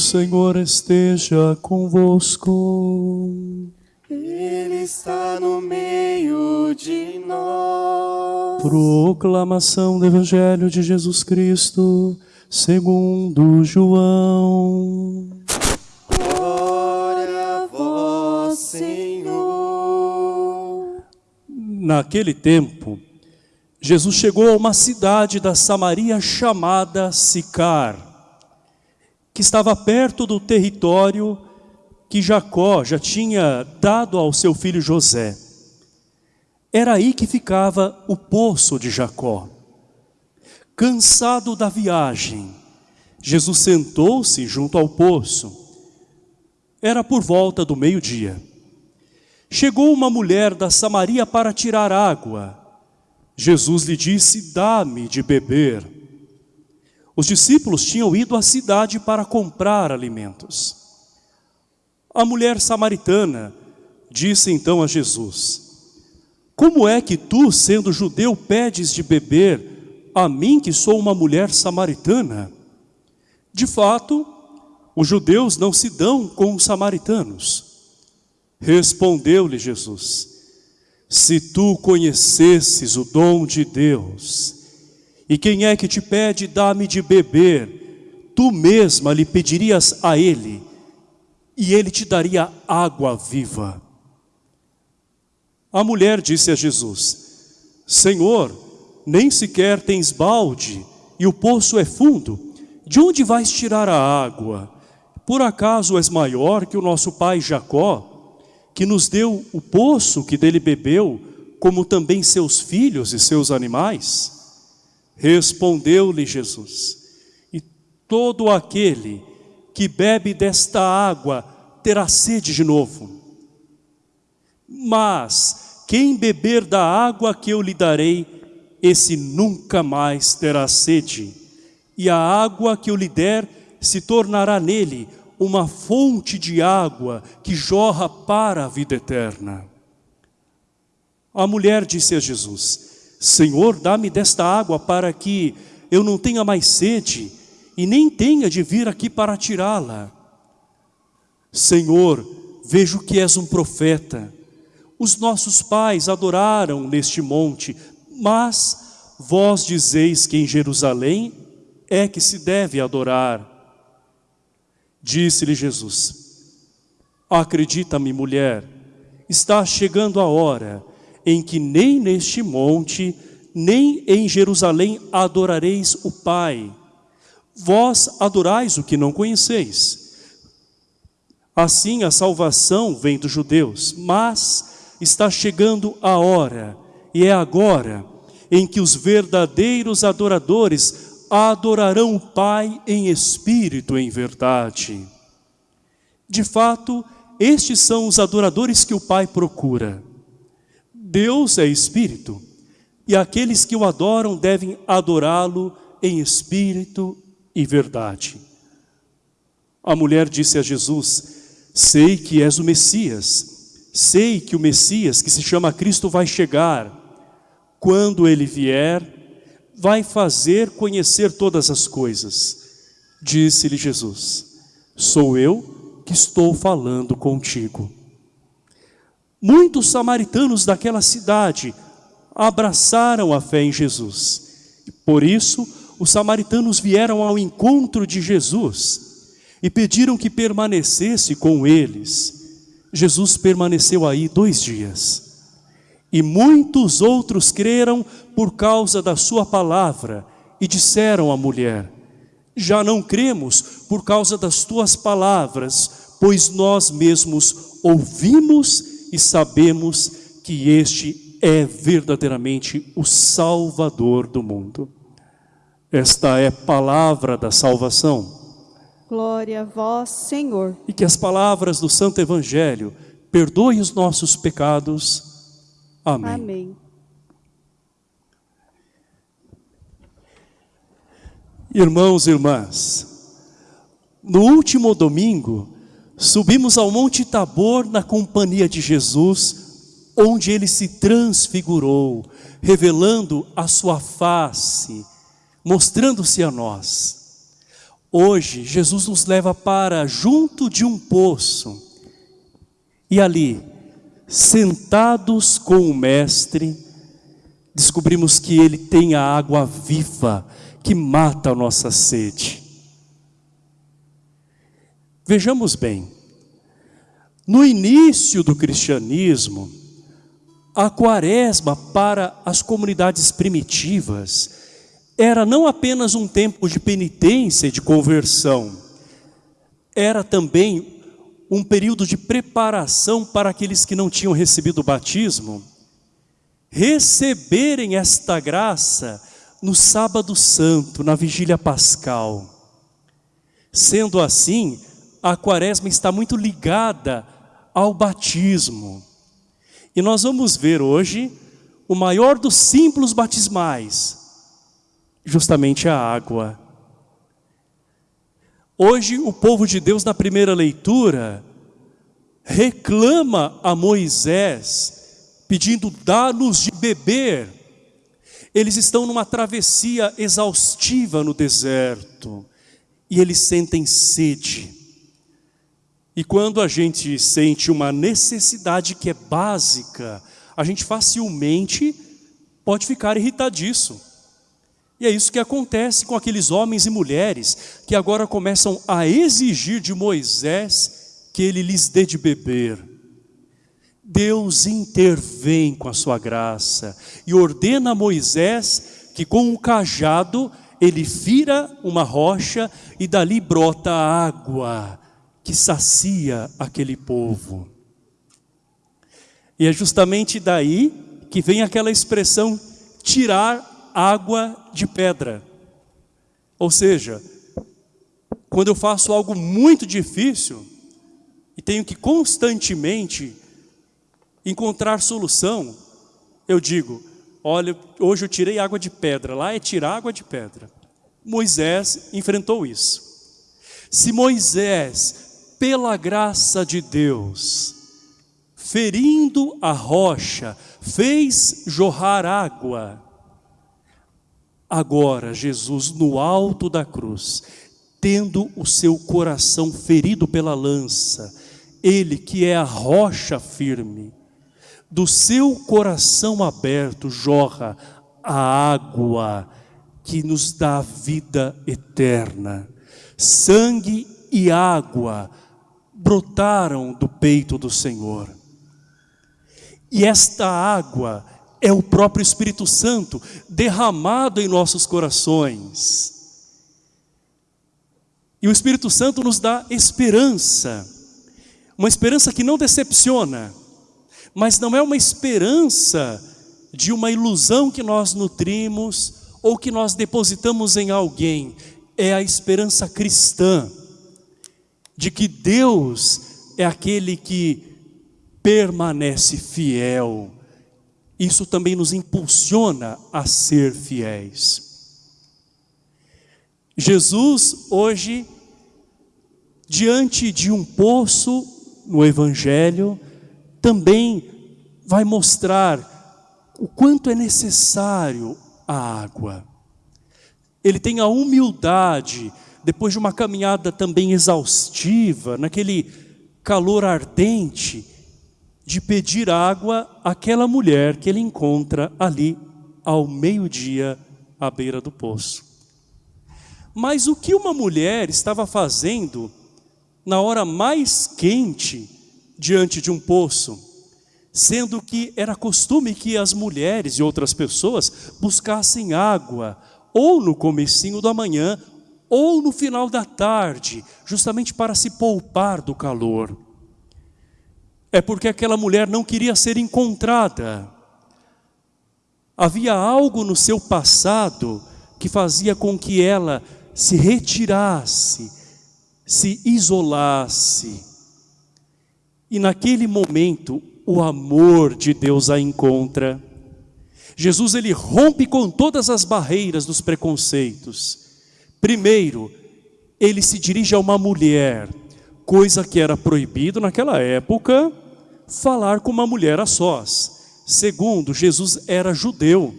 Senhor esteja convosco. Ele está no meio de nós. Proclamação do Evangelho de Jesus Cristo, segundo João. Glória a vós, Senhor. Naquele tempo, Jesus chegou a uma cidade da Samaria chamada Sicar, que estava perto do território que Jacó já tinha dado ao seu filho José. Era aí que ficava o poço de Jacó. Cansado da viagem, Jesus sentou-se junto ao poço. Era por volta do meio-dia. Chegou uma mulher da Samaria para tirar água. Jesus lhe disse, dá-me de beber. Os discípulos tinham ido à cidade para comprar alimentos. A mulher samaritana disse então a Jesus, Como é que tu, sendo judeu, pedes de beber a mim que sou uma mulher samaritana? De fato, os judeus não se dão com os samaritanos. Respondeu-lhe Jesus, se tu conhecesses o dom de Deus, e quem é que te pede, dá-me de beber, tu mesma lhe pedirias a ele, e ele te daria água viva. A mulher disse a Jesus, Senhor, nem sequer tens balde, e o poço é fundo, de onde vais tirar a água? Por acaso és maior que o nosso pai Jacó, que nos deu o poço que dele bebeu, como também seus filhos e seus animais? Respondeu-lhe Jesus, e todo aquele que bebe desta água terá sede de novo. Mas quem beber da água que eu lhe darei, esse nunca mais terá sede. E a água que eu lhe der se tornará nele uma fonte de água que jorra para a vida eterna. A mulher disse a Jesus, Senhor, dá-me desta água para que eu não tenha mais sede e nem tenha de vir aqui para tirá-la. Senhor, vejo que és um profeta. Os nossos pais adoraram neste monte, mas vós dizeis que em Jerusalém é que se deve adorar. Disse-lhe Jesus, acredita-me mulher, está chegando a hora em que nem neste monte, nem em Jerusalém adorareis o Pai. Vós adorais o que não conheceis. Assim a salvação vem dos judeus, mas está chegando a hora, e é agora, em que os verdadeiros adoradores adorarão o Pai em espírito e em verdade. De fato, estes são os adoradores que o Pai procura. Deus é espírito, e aqueles que o adoram devem adorá-lo em espírito e verdade. A mulher disse a Jesus, sei que és o Messias, sei que o Messias, que se chama Cristo, vai chegar. Quando ele vier, vai fazer conhecer todas as coisas. Disse-lhe Jesus, sou eu que estou falando contigo. Muitos samaritanos daquela cidade abraçaram a fé em Jesus. Por isso, os samaritanos vieram ao encontro de Jesus e pediram que permanecesse com eles. Jesus permaneceu aí dois dias. E muitos outros creram por causa da sua palavra e disseram à mulher, já não cremos por causa das tuas palavras, pois nós mesmos ouvimos e sabemos que este é verdadeiramente o Salvador do mundo. Esta é a palavra da salvação. Glória a vós, Senhor. E que as palavras do Santo Evangelho perdoem os nossos pecados, Amém. Amém. Irmãos e irmãs, no último domingo, subimos ao Monte Tabor na companhia de Jesus, onde ele se transfigurou, revelando a sua face, mostrando-se a nós. Hoje, Jesus nos leva para junto de um poço. E ali, sentados com o Mestre, descobrimos que Ele tem a água viva que mata a nossa sede. Vejamos bem, no início do cristianismo, a quaresma para as comunidades primitivas era não apenas um tempo de penitência e de conversão, era também um período de preparação para aqueles que não tinham recebido o batismo, receberem esta graça no sábado santo, na vigília pascal. Sendo assim, a quaresma está muito ligada ao batismo. E nós vamos ver hoje o maior dos símbolos batismais, justamente a água. Hoje o povo de Deus na primeira leitura reclama a Moisés pedindo dá-nos de beber. Eles estão numa travessia exaustiva no deserto e eles sentem sede. E quando a gente sente uma necessidade que é básica, a gente facilmente pode ficar irritadiço. E é isso que acontece com aqueles homens e mulheres que agora começam a exigir de Moisés que ele lhes dê de beber. Deus intervém com a sua graça e ordena a Moisés que com um cajado ele vira uma rocha e dali brota água que sacia aquele povo. E é justamente daí que vem aquela expressão tirar água de pedra. Ou seja, quando eu faço algo muito difícil e tenho que constantemente encontrar solução, eu digo, olha, hoje eu tirei água de pedra, lá é tirar água de pedra. Moisés enfrentou isso. Se Moisés pela graça de Deus, ferindo a rocha, fez jorrar água. Agora, Jesus, no alto da cruz, tendo o seu coração ferido pela lança, ele que é a rocha firme, do seu coração aberto jorra a água que nos dá vida eterna. Sangue e água brotaram do peito do Senhor. E esta água é o próprio Espírito Santo derramado em nossos corações. E o Espírito Santo nos dá esperança, uma esperança que não decepciona, mas não é uma esperança de uma ilusão que nós nutrimos ou que nós depositamos em alguém, é a esperança cristã de que Deus é aquele que permanece fiel. Isso também nos impulsiona a ser fiéis. Jesus hoje, diante de um poço no Evangelho, também vai mostrar o quanto é necessário a água. Ele tem a humildade depois de uma caminhada também exaustiva, naquele calor ardente, de pedir água àquela mulher que ele encontra ali ao meio-dia à beira do poço. Mas o que uma mulher estava fazendo na hora mais quente diante de um poço, sendo que era costume que as mulheres e outras pessoas buscassem água ou no comecinho da manhã ou no final da tarde, justamente para se poupar do calor. É porque aquela mulher não queria ser encontrada. Havia algo no seu passado que fazia com que ela se retirasse, se isolasse. E naquele momento, o amor de Deus a encontra. Jesus ele rompe com todas as barreiras dos preconceitos Primeiro, ele se dirige a uma mulher, coisa que era proibido naquela época, falar com uma mulher a sós. Segundo, Jesus era judeu.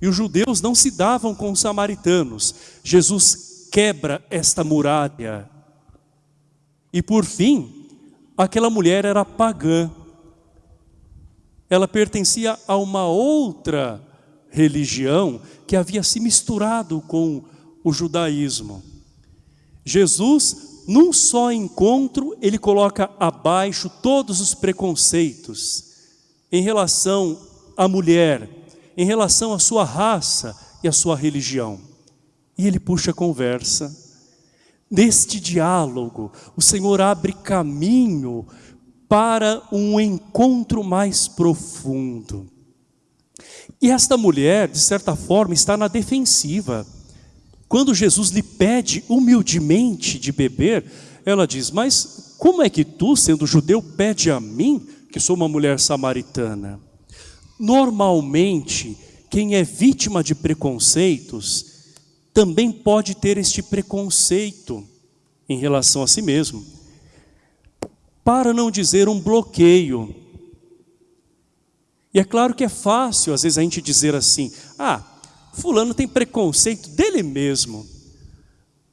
E os judeus não se davam com os samaritanos. Jesus quebra esta muralha. E por fim, aquela mulher era pagã. Ela pertencia a uma outra religião que havia se misturado com o judaísmo. Jesus, num só encontro, ele coloca abaixo todos os preconceitos em relação à mulher, em relação à sua raça e à sua religião. E ele puxa a conversa. Neste diálogo, o Senhor abre caminho para um encontro mais profundo. E esta mulher, de certa forma, está na defensiva. Quando Jesus lhe pede humildemente de beber, ela diz, mas como é que tu, sendo judeu, pede a mim, que sou uma mulher samaritana? Normalmente, quem é vítima de preconceitos, também pode ter este preconceito em relação a si mesmo. Para não dizer um bloqueio. E é claro que é fácil, às vezes, a gente dizer assim, ah, fulano tem preconceito dele mesmo.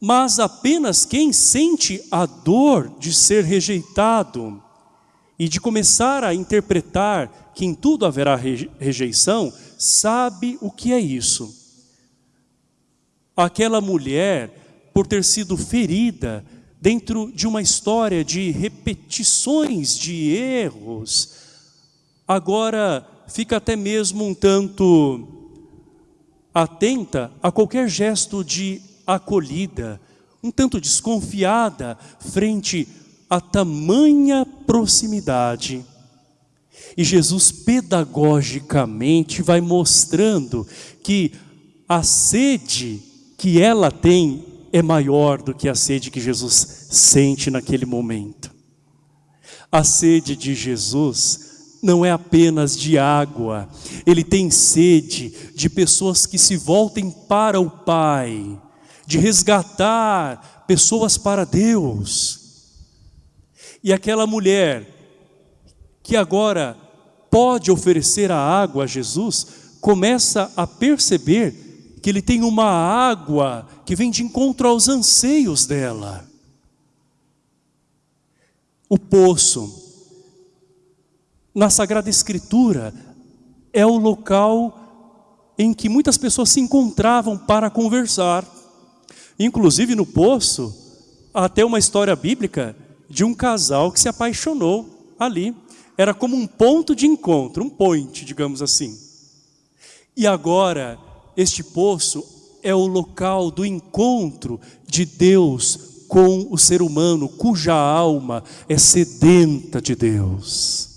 Mas apenas quem sente a dor de ser rejeitado e de começar a interpretar que em tudo haverá rejeição, sabe o que é isso. Aquela mulher, por ter sido ferida dentro de uma história de repetições de erros, agora fica até mesmo um tanto atenta a qualquer gesto de acolhida, um tanto desconfiada frente a tamanha proximidade. E Jesus pedagogicamente vai mostrando que a sede que ela tem é maior do que a sede que Jesus sente naquele momento. A sede de Jesus não é apenas de água, ele tem sede de pessoas que se voltem para o Pai, de resgatar pessoas para Deus. E aquela mulher que agora pode oferecer a água a Jesus, começa a perceber que ele tem uma água que vem de encontro aos anseios dela. O poço, na Sagrada Escritura, é o local em que muitas pessoas se encontravam para conversar. Inclusive no poço, há até uma história bíblica de um casal que se apaixonou ali. Era como um ponto de encontro, um point, digamos assim. E agora, este poço é o local do encontro de Deus com o ser humano, cuja alma é sedenta de Deus.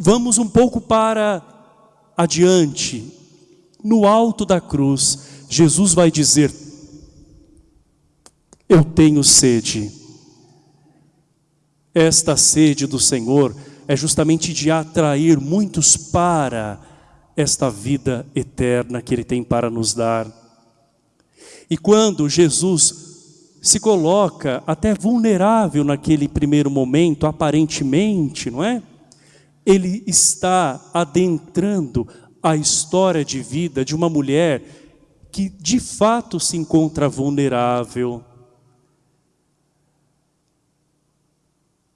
Vamos um pouco para adiante. No alto da cruz, Jesus vai dizer, eu tenho sede. Esta sede do Senhor é justamente de atrair muitos para esta vida eterna que Ele tem para nos dar. E quando Jesus se coloca até vulnerável naquele primeiro momento, aparentemente, não é? Ele está adentrando a história de vida de uma mulher que de fato se encontra vulnerável.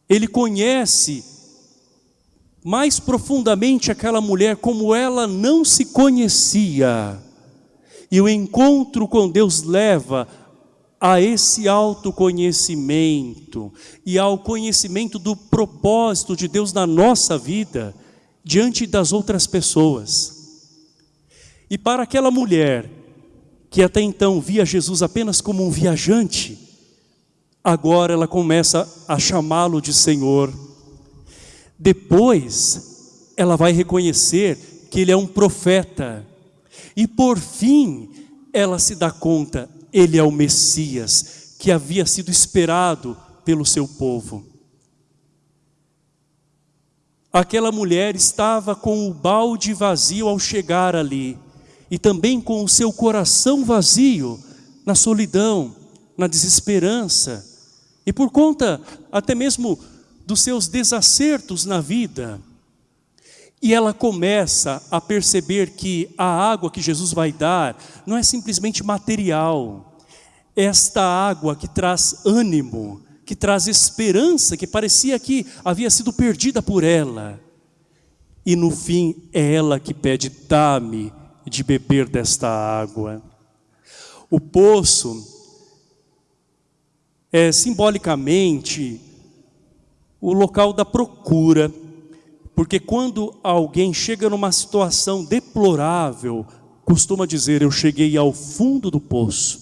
Ele conhece mais profundamente aquela mulher como ela não se conhecia. E o encontro com Deus leva a esse autoconhecimento e ao conhecimento do propósito de Deus na nossa vida diante das outras pessoas. E para aquela mulher que até então via Jesus apenas como um viajante, agora ela começa a chamá-lo de Senhor. Depois, ela vai reconhecer que ele é um profeta. E por fim, ela se dá conta, ele é o Messias que havia sido esperado pelo seu povo. Aquela mulher estava com o balde vazio ao chegar ali, e também com o seu coração vazio, na solidão, na desesperança, e por conta até mesmo dos seus desacertos na vida. E ela começa a perceber que a água que Jesus vai dar não é simplesmente material. Esta água que traz ânimo, que traz esperança, que parecia que havia sido perdida por ela. E no fim é ela que pede, dá-me de beber desta água. O poço é simbolicamente o local da procura, porque quando alguém chega numa situação deplorável, costuma dizer, eu cheguei ao fundo do poço.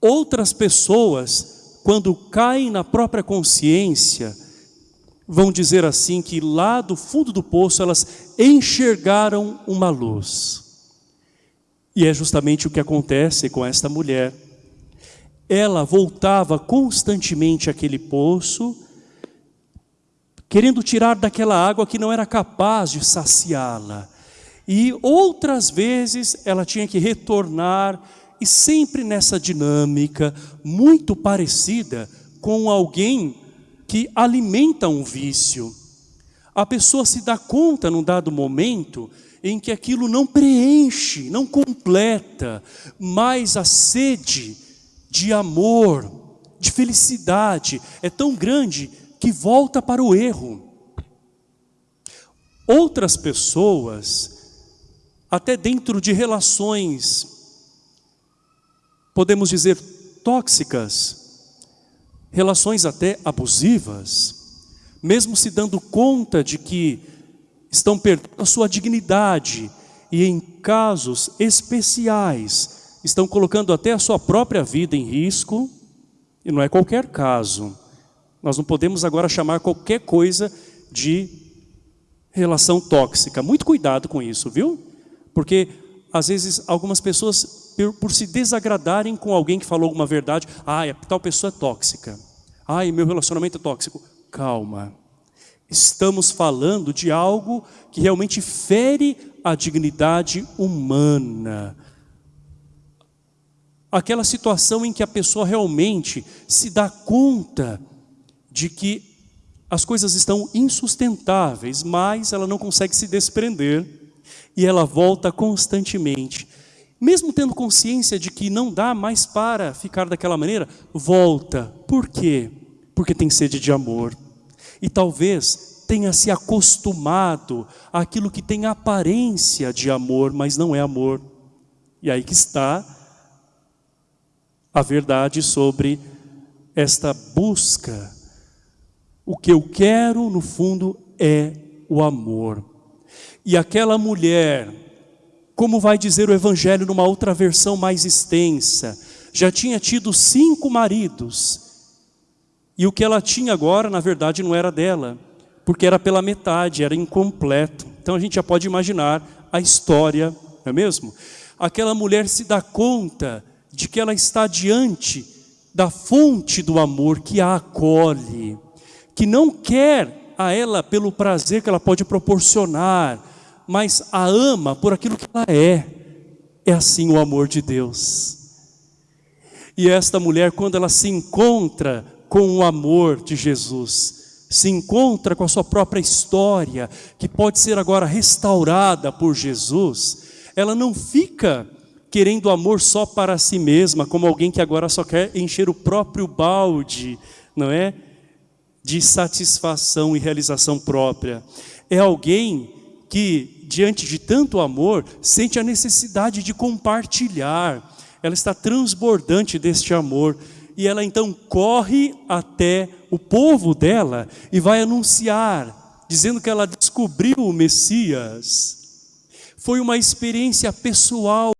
Outras pessoas, quando caem na própria consciência, vão dizer assim que lá do fundo do poço elas enxergaram uma luz. E é justamente o que acontece com esta mulher. Ela voltava constantemente àquele poço, querendo tirar daquela água que não era capaz de saciá-la. E outras vezes ela tinha que retornar, e sempre nessa dinâmica muito parecida com alguém que alimenta um vício. A pessoa se dá conta num dado momento em que aquilo não preenche, não completa, mas a sede de amor, de felicidade é tão grande que volta para o erro. Outras pessoas, até dentro de relações, podemos dizer tóxicas, relações até abusivas, mesmo se dando conta de que estão perdendo a sua dignidade e em casos especiais estão colocando até a sua própria vida em risco, e não é qualquer caso. Nós não podemos agora chamar qualquer coisa de relação tóxica. Muito cuidado com isso, viu? Porque às vezes algumas pessoas, por se desagradarem com alguém que falou alguma verdade, ah, tal pessoa é tóxica. Ai, meu relacionamento é tóxico. Calma. Estamos falando de algo que realmente fere a dignidade humana. Aquela situação em que a pessoa realmente se dá conta de que as coisas estão insustentáveis, mas ela não consegue se desprender e ela volta constantemente. Mesmo tendo consciência de que não dá mais para ficar daquela maneira, volta. Por quê? Porque tem sede de amor. E talvez tenha se acostumado àquilo que tem aparência de amor, mas não é amor. E aí que está a verdade sobre esta busca o que eu quero, no fundo, é o amor. E aquela mulher, como vai dizer o Evangelho numa outra versão mais extensa, já tinha tido cinco maridos. E o que ela tinha agora, na verdade, não era dela, porque era pela metade, era incompleto. Então a gente já pode imaginar a história, não é mesmo? Aquela mulher se dá conta de que ela está diante da fonte do amor que a acolhe que não quer a ela pelo prazer que ela pode proporcionar, mas a ama por aquilo que ela é. É assim o amor de Deus. E esta mulher, quando ela se encontra com o amor de Jesus, se encontra com a sua própria história, que pode ser agora restaurada por Jesus, ela não fica querendo amor só para si mesma, como alguém que agora só quer encher o próprio balde, não é? De satisfação e realização própria. É alguém que, diante de tanto amor, sente a necessidade de compartilhar. Ela está transbordante deste amor. E ela então corre até o povo dela e vai anunciar, dizendo que ela descobriu o Messias. Foi uma experiência pessoal